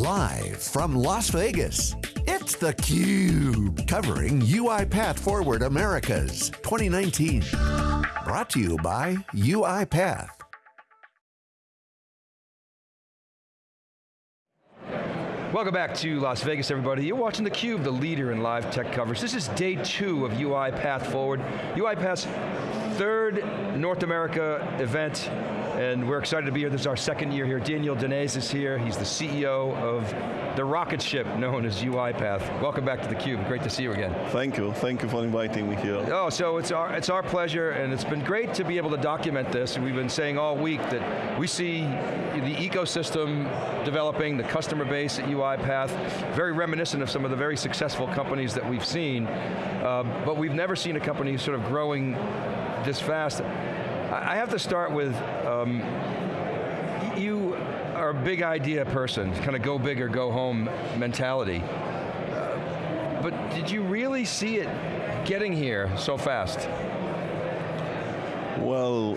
Live from Las Vegas, it's theCUBE, covering UiPath Forward Americas 2019. Brought to you by UiPath. Welcome back to Las Vegas, everybody. You're watching theCUBE, the leader in live tech coverage. This is day two of UiPath Forward. UiPath's third North America event, and we're excited to be here. This is our second year here. Daniel Dines is here. He's the CEO of the rocket ship known as UiPath. Welcome back to theCUBE, great to see you again. Thank you, thank you for inviting me here. Oh, so it's our, it's our pleasure, and it's been great to be able to document this. We've been saying all week that we see the ecosystem developing, the customer base at UiPath, very reminiscent of some of the very successful companies that we've seen, um, but we've never seen a company sort of growing this fast. I have to start with, um, you are a big idea person, kind of go big or go home mentality. Uh, but did you really see it getting here so fast? Well,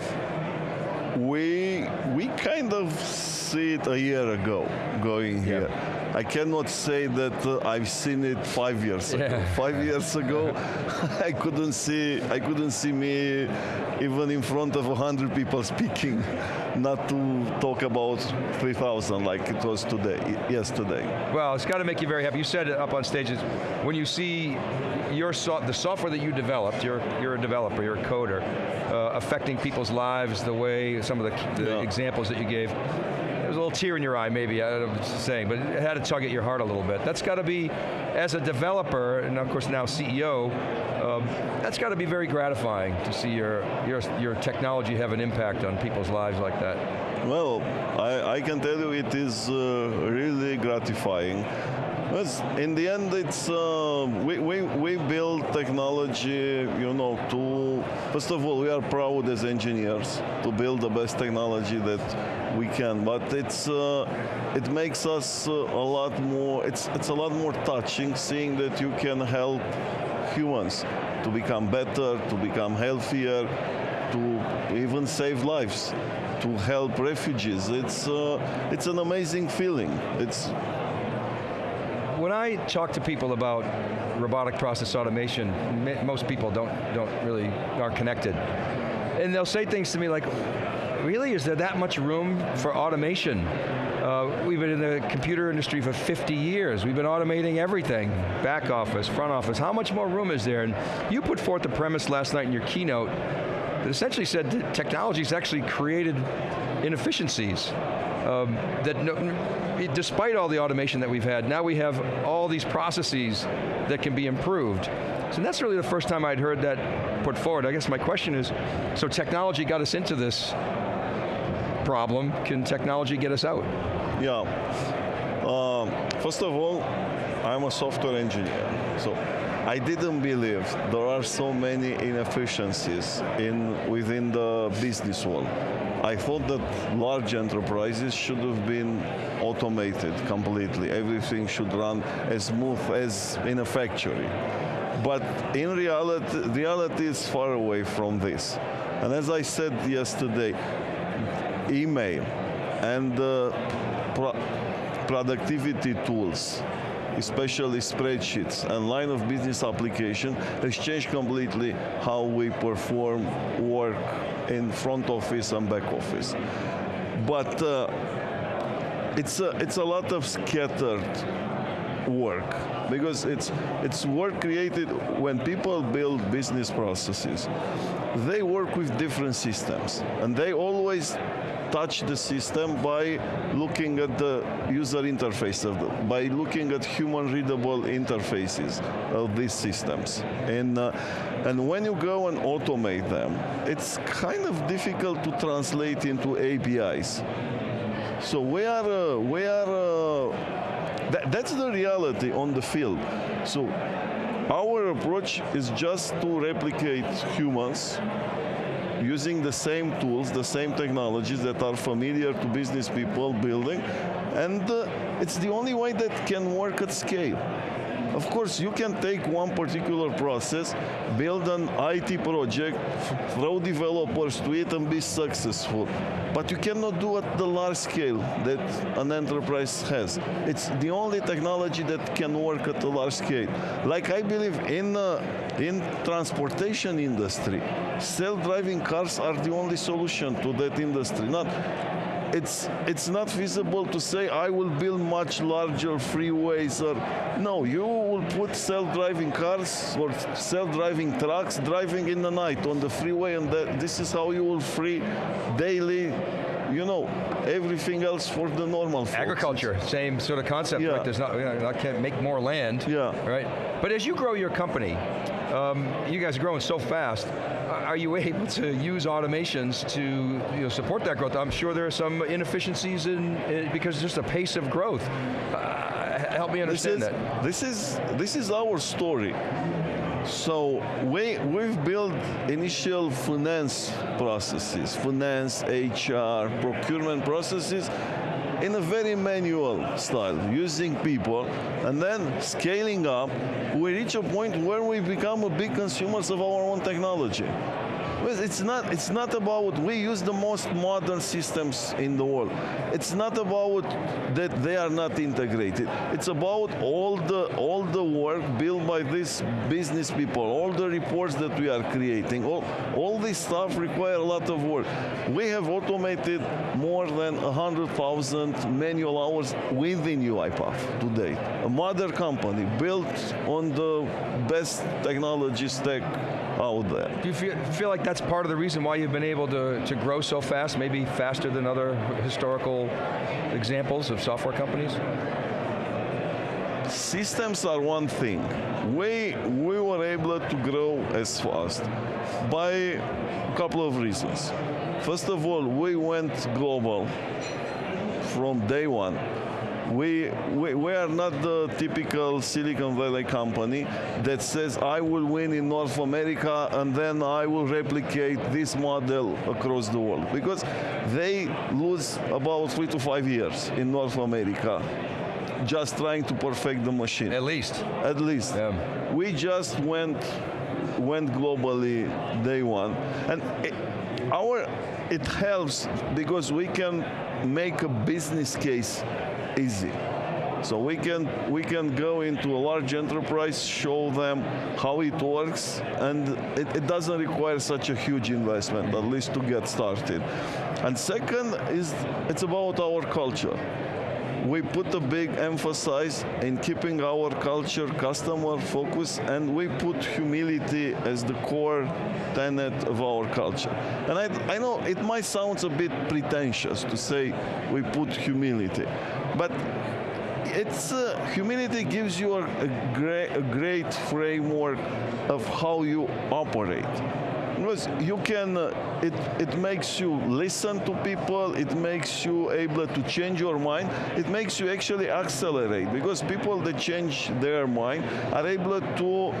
we we kind of see it a year ago going here. I cannot say that uh, I've seen it five years ago. Five years ago, I couldn't see I couldn't see me even in front of hundred people speaking, not to talk about 3,000 like it was today, yesterday. Well, it's got to make you very happy. You said it up on stages, when you see your so the software that you developed, you're, you're a developer, you're a coder, uh, affecting people's lives the way, some of the, the Yeah. examples that you gave, a little tear in your eye maybe, I don't know what saying, but it had to tug at your heart a little bit. That's got to be, as a developer, and of course now CEO, um, that's got to be very gratifying to see your, your, your technology have an impact on people's lives like that. Well, I, I can tell you it is uh, really gratifying. In the end, it's uh, we, we, we build technology, you know, to first of all, we are proud as engineers to build the best technology that we can. But it's uh, it makes us uh, a lot more. It's it's a lot more touching seeing that you can help humans to become better, to become healthier, to even save lives, to help refugees. It's, uh, it's an amazing feeling. It's, I talk to people about robotic process automation, most people don't, don't really, aren't connected. And they'll say things to me like, really, is there that much room for automation? Uh, we've been in the computer industry for 50 years. We've been automating everything, back office, front office. How much more room is there? And you put forth the premise last night in your keynote that essentially said that technology's actually created inefficiencies. Um, that no, despite all the automation that we've had, now we have all these processes that can be improved. So that's really the first time I'd heard that put forward. I guess my question is, so technology got us into this problem, can technology get us out? yeah. Um, first of all, I'm a software engineer. So I didn't believe there are so many inefficiencies in, within the business world. I thought that large enterprises should have been automated completely. Everything should run as smooth as in a factory. But in reality, reality is far away from this. And as I said yesterday, email and uh, pro- productivity tools, especially spreadsheets and line of business application, has changed completely how we perform work in front office and back office. But uh, it's a, it's a lot of scattered work because it's it's work created when people build business processes they work with different systems and they always touch the system by looking at the user interface of the, by looking at human readable interfaces of these systems and uh, and when you go and automate them it's kind of difficult to translate into APIs so we are uh, we are uh, that, that's the reality on the field. So our approach is just to replicate humans using the same tools, the same technologies that are familiar to business people building, and uh, it's the only way that can work at scale. Of course, you can take one particular process, build an IT project, throw developers to it and be successful. But you cannot do at the large scale that an enterprise has. It's the only technology that can work at a large scale. Like I believe in uh, in transportation industry, self-driving cars are the only solution to that industry. Not it's it's not feasible to say I will build much larger freeways or no you will put self-driving cars or self-driving trucks driving in the night on the freeway and that, this is how you will free daily you know everything else for the normal folks. Agriculture, same sort of concept. Yeah. Right? There's not, you know, I can't make more land. Yeah. Right. But as you grow your company, um, you guys are growing so fast. Are you able to use automations to you know, support that growth? I'm sure there are some inefficiencies in, in because just the pace of growth. Uh, help me understand this is that. this is this is our story. So we we've built initial finance processes, finance, HR, procurement processes in a very manual style, using people, and then scaling up, we reach a point where we become a big consumers of our own technology. Well, It's not, it's not about, we use the most modern systems in the world. It's not about that they are not integrated. It's about all the, all the work built by these business people, all the reports that we are creating, all, all this stuff require a lot of work. We have automated more than 100,000 manual hours within UiPath today. A mother company built on the best technology stack Oh, out there. Do you feel, feel like that's part of the reason why you've been able to, to grow so fast, maybe faster than other historical examples of software companies? Systems are one thing. We, we were able to grow as fast by a couple of reasons. First of all, we went global from day one. We, we, we are not the typical Silicon Valley company that says, I will win in North America and then I will replicate this model across the world. Because they lose about three to five years in North America just trying to perfect the machine At least. at least. Yeah. We just went went globally day one, and it, our it helps because we can make a business case easy. So we can we can go into a large enterprise, show them how it works, and it, it doesn't require such a huge investment, at least to get started. And second is it's about our culture we put a big emphasis in keeping our culture customer focused and we put humility as the core tenet of our culture. And I, I know it might sound a bit pretentious to say we put humility, but it's uh, humility gives you a, a, a great framework of how you operate. Because you can, it, it makes you listen to people, it makes you able to change your mind, it makes you actually accelerate because people that change their mind are able to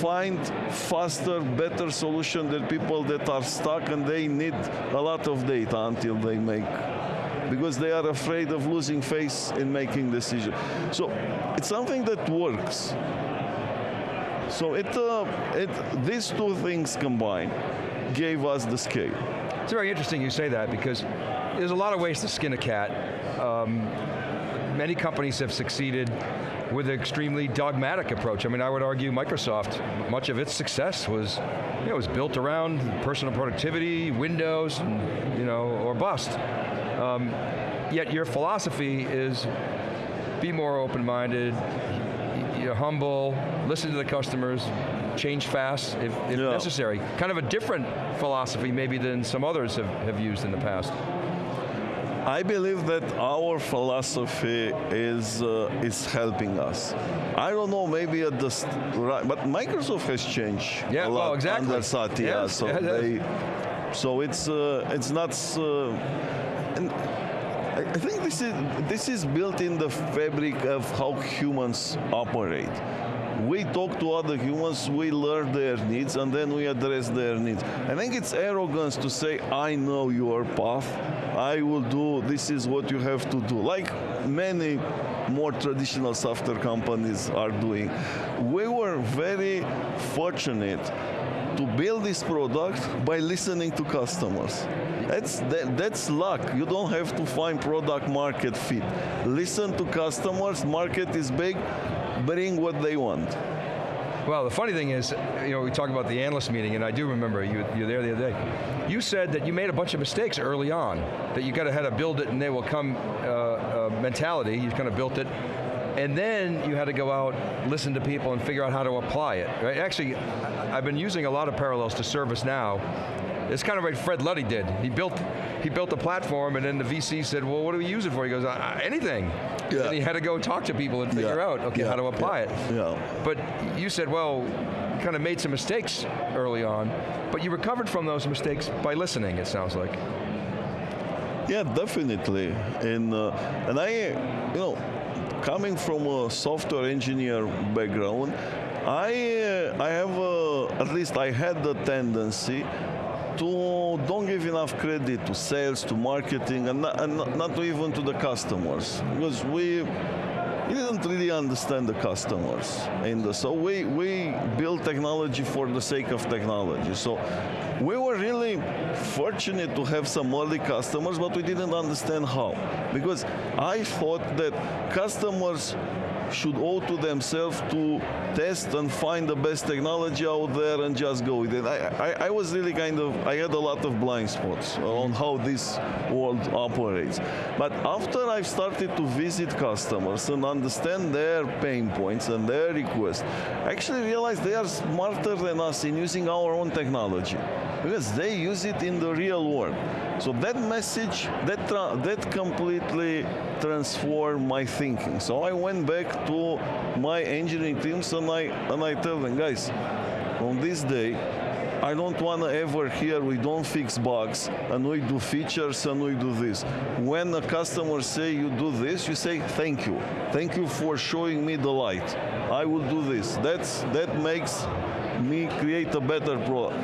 find faster, better solution than people that are stuck and they need a lot of data until they make because they are afraid of losing face in making decisions. So it's something that works. So it, uh, it, these two things combined gave us the scale. It's very interesting you say that because there's a lot of ways to skin a cat. Um, many companies have succeeded with an extremely dogmatic approach. I mean, I would argue Microsoft, much of its success was, you know, was built around personal productivity, Windows, and, you know, or bust. Um, yet your philosophy is be more open-minded, you're humble, listen to the customers, change fast if, if Yeah. necessary. Kind of a different philosophy maybe than some others have, have used in the past. I believe that our philosophy is uh, is helping us. I don't know, maybe at the right, but Microsoft has changed Yeah, a well, lot exactly. under Satya, Yes, so they, so it's uh, it's not. Uh, and I I think this is this is built in the fabric of how humans operate. we talk to other humans, we learn their needs, and then we address their needs. I think it's arrogance to say, I know your path, I will do, this is what you have to do. Like many more traditional software companies are doing. We were very fortunate to build this product by listening to customers. That's, that, that's luck. You don't have to find product market fit. Listen to customers, market is big, bring what they want. Well, the funny thing is, you know, we talk about the analyst meeting, and I do remember you, you were there the other day. You said that you made a bunch of mistakes early on, that you got to have to build it and they will come uh, uh, mentality, you kind of built it, and then you had to go out, listen to people, and figure out how to apply it, right? Actually, I've been using a lot of parallels to ServiceNow. It's kind of like Fred Luddy did. He built, he built a platform, and then the VC said, well, what do we use it for? He goes, anything. Yeah. And he had to go talk to people and figure Yeah. out, okay, Yeah. how to apply it. Yeah. But you said, well, kind of made some mistakes early on, but you recovered from those mistakes by listening, it sounds like. Yeah, definitely. And uh, and I, you know, coming from a software engineer background, I uh, I have uh, at least I had the tendency to don't give enough credit to sales, to marketing, and not, and not- even to the customers because we. We didn't really understand the customers, and so we we built technology for the sake of technology. So we were really fortunate to have some early customers, but we didn't understand how. Because I thought that customers should owe to themselves to test and find the best technology out there and just go with it. I, I, I was really kind of, I had a lot of blind spots on how this world operates. But after I've started to visit customers and understand their pain points and their requests, I actually realized they are smarter than us in using our own technology because they use it in the real world. So that message, that that completely transformed my thinking. So I went back to my engineering teams and I and I tell them, guys, on this day, I don't want to ever hear we don't fix bugs and we do features and we do this. When a customer say you do this, you say thank you. Thank you for showing me the light. I will do this. That's that makes me create a better product.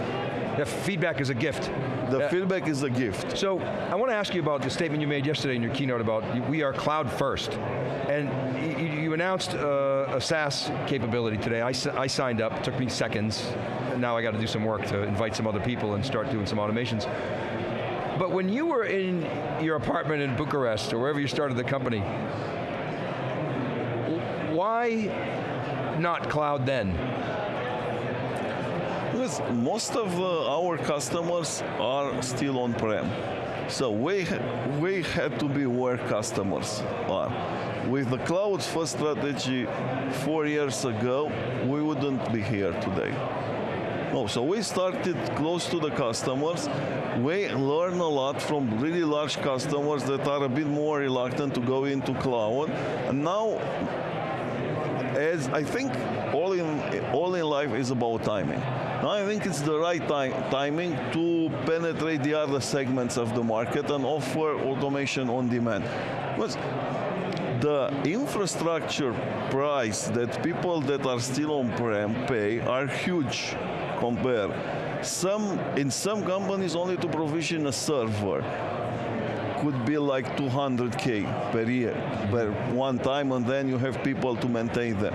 Yeah, feedback is a gift. The Yeah. feedback is a gift. So I want to ask you about the statement you made yesterday in your keynote about we are cloud first. And you, you announced uh, a SaaS capability today. I, I signed up, took me seconds. And now I got to do some work to invite some other people and start doing some automations. But when you were in your apartment in Bucharest or wherever you started the company, why not cloud then? Because most of uh, our customers are still on-prem. So we, we had to be where customers are. With the cloud first strategy four years ago, we wouldn't be here today. No, so we started close to the customers. We learn a lot from really large customers that are a bit more reluctant to go into cloud. And now as I think all in all in life is about timing. I think it's the right timing to penetrate the other segments of the market and offer automation on demand. Because the infrastructure price that people that are still on-prem pay are huge compared. Some in some companies only to provision a server could be like 200k per year per one time and then you have people to maintain them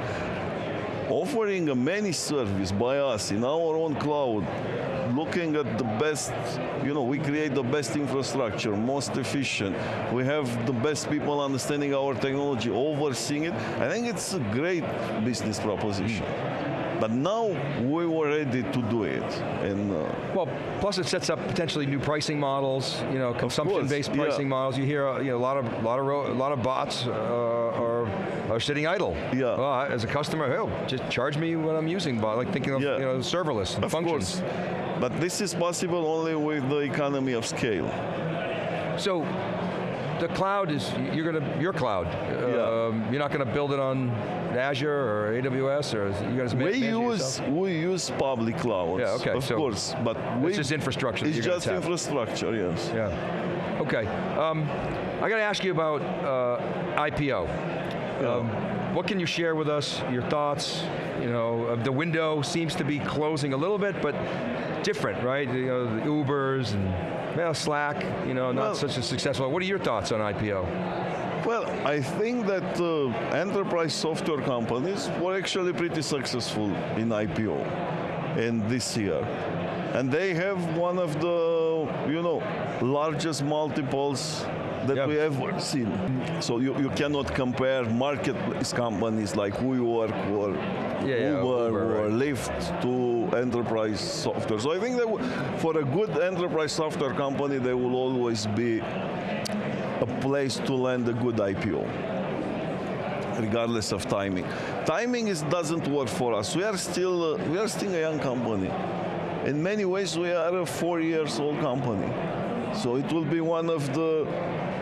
offering a managed service by us in our own cloud looking at the best you know we create the best infrastructure most efficient we have the best people understanding our technology overseeing it i think it's a great business proposition but now we were ready to do it and uh, Well, plus it sets up potentially new pricing models, you know, consumption-based yeah. pricing models. You hear, uh, you know, a lot of, lot of, a lot of bots uh, are, are sitting idle. Yeah. As a customer, oh, just charge me what I'm using, bot, like thinking of, Yeah. you know, serverless of functions. course but this is possible only with the economy of scale So, the cloud is, you're going to, your cloud. Yeah. Um, you're not going to build it on Azure or AWS or you guys we use we use public clouds, Yeah, okay, of so course, but we, just infrastructure It's just infrastructure, yes. Yeah. Okay. Um, I got to ask you about uh, IPO. Um, what can you share with us, your thoughts? You know, uh, the window seems to be closing a little bit, but different, right? You know, the Ubers and well, Slack, you know, not Well- such a successful. What are your thoughts on IPO? Well, I think that uh, enterprise software companies were actually pretty successful in IPO in this year. And they have one of the, you know, largest multiples that Yeah. we ever seen. So you, you cannot compare marketplace companies like WeWork or yeah, Uber, Uber, or right. Lyft to enterprise software. So I think that for a good enterprise software company, there will always be a place to land a good IPO, regardless of timing. Timing is, doesn't work for us. We are still uh, we are still a young company. In many ways, we are a four years old company. So it will be one of the,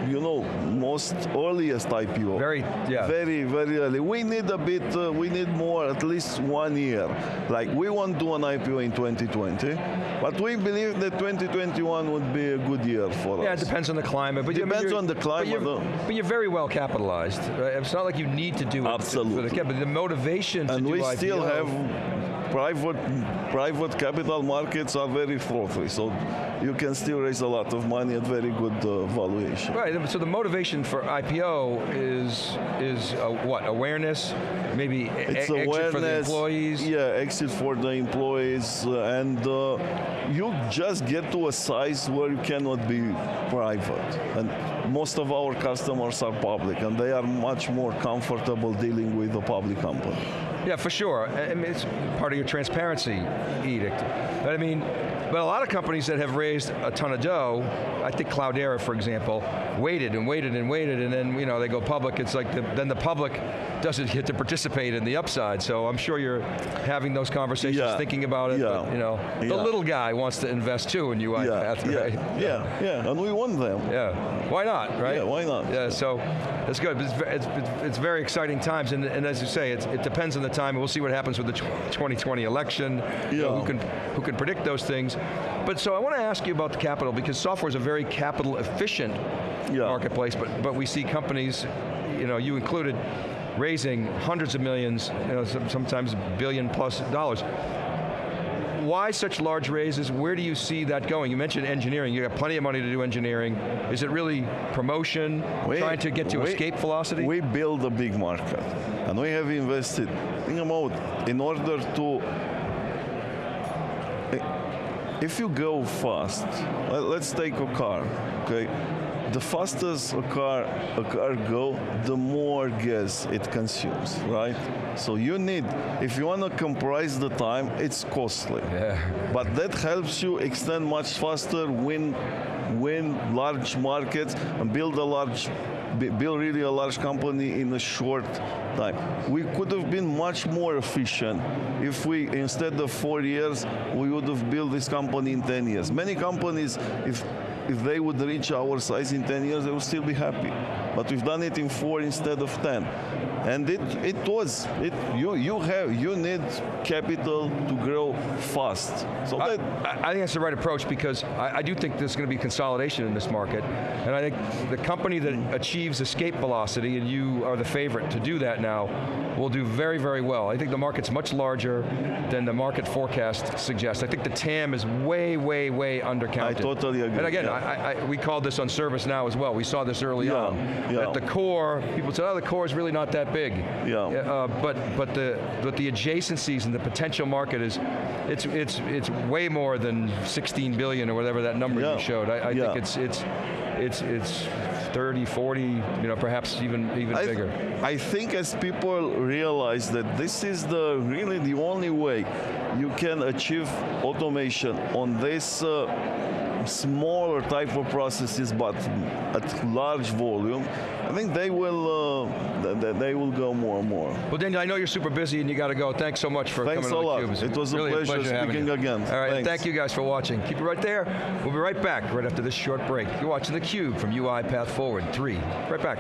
you know, most earliest IPO. Very, yeah. Very, very early. We need a bit, uh, we need more, at least one year. Like, we won't do an IPO in 2020, but we believe that 2021 would be a good year for us. Yeah, it depends on the climate. But you- Depends you're- on the but climate, you're, though. but you're very well capitalized. Right? It's not like you need to do it. For Absolutely. the, but the motivation to and do we still have private private capital markets are very frothy, so you can still raise a lot of money at very good uh, valuation. Right. So the motivation for IPO is is uh, what awareness, maybe e- It's exit awareness, for the employees. Yeah, exit for the employees, uh, and uh, you just get to a size where you cannot be private. And most of our customers are public, and they are much more comfortable dealing with a public company. Yeah, for sure. I mean, it's part of your transparency edict. But I mean, but a lot of companies that have raised a ton of dough, I think Cloudera, for example, waited and waited and waited, and then you know they go public. It's like the, then the public doesn't get to participate in the upside. So I'm sure you're having those conversations, Yeah. thinking about it. Yeah. But, you know, the little guy wants to invest too in UiPath, yeah, right? yeah, yeah, and we want them. Yeah, why not, right? Yeah, why not? Yeah, so it's good. It's, it's, it's, it's very exciting times, and, and as you say, it depends on the time. We'll see what happens with the 2020 election. you know, who can who can predict those things? But so I want to ask you about the capital because software is a very capital efficient Yeah. marketplace. But but we see companies, you know, you included, raising hundreds of millions, you know, sometimes billion plus dollars. Why such large raises? Where do you see that going? You mentioned engineering. You got plenty of money to do engineering. Is it really promotion, We- trying to get to we- escape velocity? We build a big market, and we have invested. Think about in order to. Eh, if you go fast, let's take a car, okay? The fastest a car a car go, the more gas it consumes, right? So you need, if you want to compress the time, it's costly. yeah. But that helps you extend much faster, win, win large markets, and build a large, build really a large company in a short time. We could have been much more efficient if we, instead of four years, we would have built this company in 10 years. Many companies, if if they would reach our size in 10 years, they would still be happy. But we've done it in four instead of 10. And it, it was, it, you, you have, you need capital to grow fast. So I, I think that's the right approach because I, I do think there's going to be consolidation in this market. And I think the company that achieves escape velocity, and you are the favorite to do that now, will do very, very well. I think the market's much larger than the market forecast suggests. I think the TAM is way, way, way undercounted. I totally agree, And again, yeah. I, I, we called this on ServiceNow as well. We saw this early Yeah, on. yeah. At the core, people said, oh, the core is really not that big. Yeah. Uh, but but the but the adjacencies and the potential market is, it's it's it's way more than 16 billion or whatever that number Yeah. you showed. I, I Yeah. think it's it's it's it's 30, 40, you know, perhaps even even I, bigger. I think as people realize that this is the really the only way you can achieve automation on this uh, smaller type of processes, but at large volume. I think they will uh, th- th- they will go more and more. Well, Daniel, I know you're super busy and you got to go. Thanks so much for Thanks coming a to lot. theCUBE. It was a really pleasure having speaking you. again. All right, Thanks. thank you guys for watching. Keep it right there. We'll be right back right after this short break. You're watching theCUBE from UiPath Forward 3. Right back.